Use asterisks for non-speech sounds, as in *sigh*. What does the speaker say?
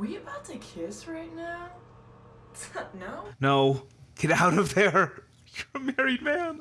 we about to kiss right now? *laughs* no? No. Get out of there. *laughs* You're a married man.